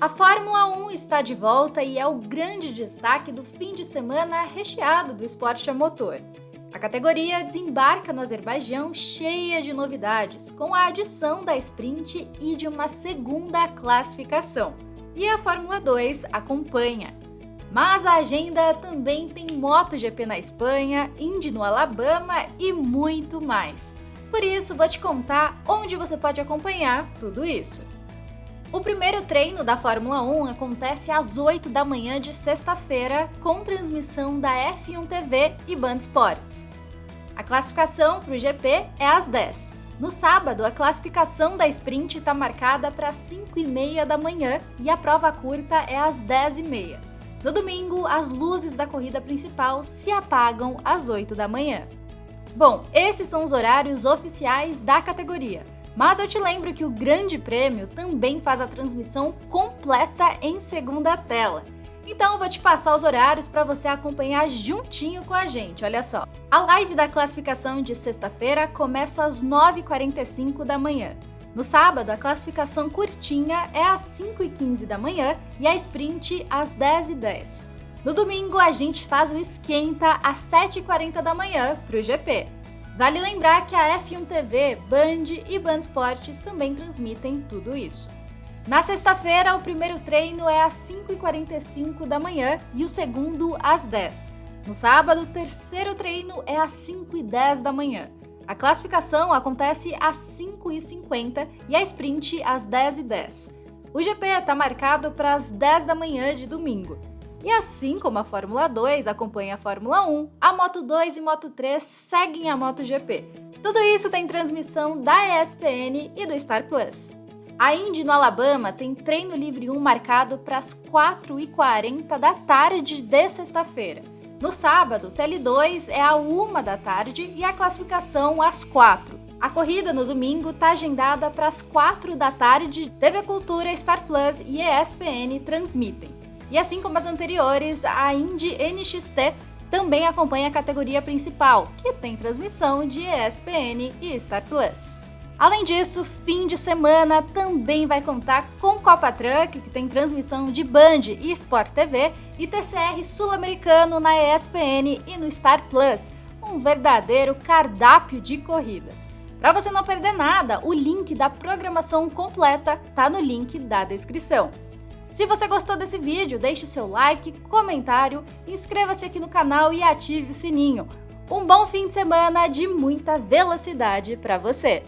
A Fórmula 1 está de volta e é o grande destaque do fim de semana recheado do esporte a motor. A categoria desembarca no Azerbaijão cheia de novidades, com a adição da sprint e de uma segunda classificação. E a Fórmula 2 acompanha. Mas a agenda também tem MotoGP na Espanha, Indy no Alabama e muito mais. Por isso, vou te contar onde você pode acompanhar tudo isso. O primeiro treino da Fórmula 1 acontece às 8 da manhã de sexta-feira, com transmissão da F1 TV e Band Sports. A classificação para o GP é às 10. No sábado, a classificação da sprint está marcada para 5 e meia da manhã e a prova curta é às 10 e meia. No domingo, as luzes da corrida principal se apagam às 8 da manhã. Bom, esses são os horários oficiais da categoria. Mas eu te lembro que o Grande Prêmio também faz a transmissão completa em segunda tela. Então eu vou te passar os horários para você acompanhar juntinho com a gente, olha só. A live da classificação de sexta-feira começa às 9h45 da manhã. No sábado, a classificação curtinha é às 5h15 da manhã e a sprint às 10h10. No domingo, a gente faz o esquenta às 7h40 da manhã para o GP. Vale lembrar que a F1 TV, Band e Band Esportes também transmitem tudo isso. Na sexta-feira, o primeiro treino é às 5h45 da manhã e o segundo às 10 No sábado, o terceiro treino é às 5h10 da manhã. A classificação acontece às 5h50 e a sprint às 10h10. O GP está marcado para as 10 da manhã de domingo. E assim como a Fórmula 2 acompanha a Fórmula 1, a Moto 2 e Moto 3 seguem a MotoGP. Tudo isso tem transmissão da ESPN e do Star Plus. A Indy no Alabama tem treino livre 1 marcado para as 4h40 da tarde de sexta-feira. No sábado, TL2 é a 1 da tarde e a classificação às 4. A corrida no domingo está agendada para as 4 da tarde. TV Cultura, Star Plus e ESPN transmitem. E assim como as anteriores, a Indy NXT também acompanha a categoria principal, que tem transmissão de ESPN e Star Plus. Além disso, fim de semana também vai contar com Copa Truck, que tem transmissão de Band e Sport TV, e TCR sul-americano na ESPN e no Star Plus, um verdadeiro cardápio de corridas. Para você não perder nada, o link da programação completa está no link da descrição. Se você gostou desse vídeo, deixe seu like, comentário, inscreva-se aqui no canal e ative o sininho. Um bom fim de semana de muita velocidade para você!